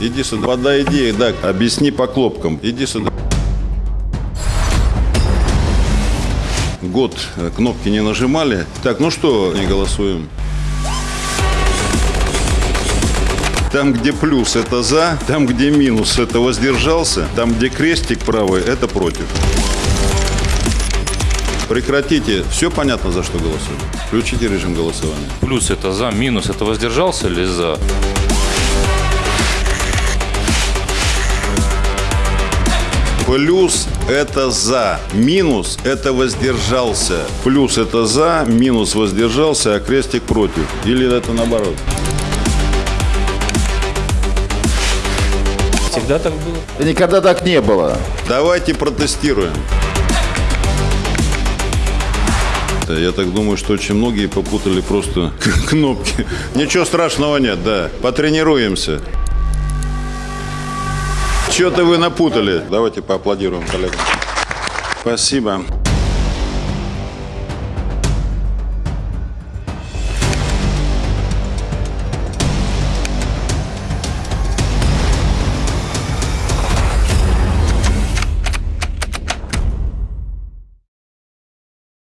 Иди сюда. Подойди, да, объясни по кнопкам. Иди сюда. Год э, кнопки не нажимали. Так, ну что, не голосуем. Там, где плюс, это за. Там, где минус, это воздержался. Там, где крестик правый, это против. Прекратите. Все понятно, за что голосуем. Включите режим голосования. Плюс это за, минус это воздержался или за? Плюс – это за, минус – это воздержался. Плюс – это за, минус – воздержался, а крестик против. Или это наоборот? Всегда так было. Да Никогда так не было. Давайте протестируем. Я так думаю, что очень многие попутали просто кнопки. Ничего страшного нет, да. Потренируемся. Что-то вы напутали. Давайте поаплодируем коллегам. Спасибо.